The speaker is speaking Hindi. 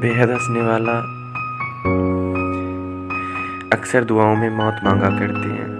बेहद हंसने वाला अक्सर दुआओं में मौत मांगा करते हैं।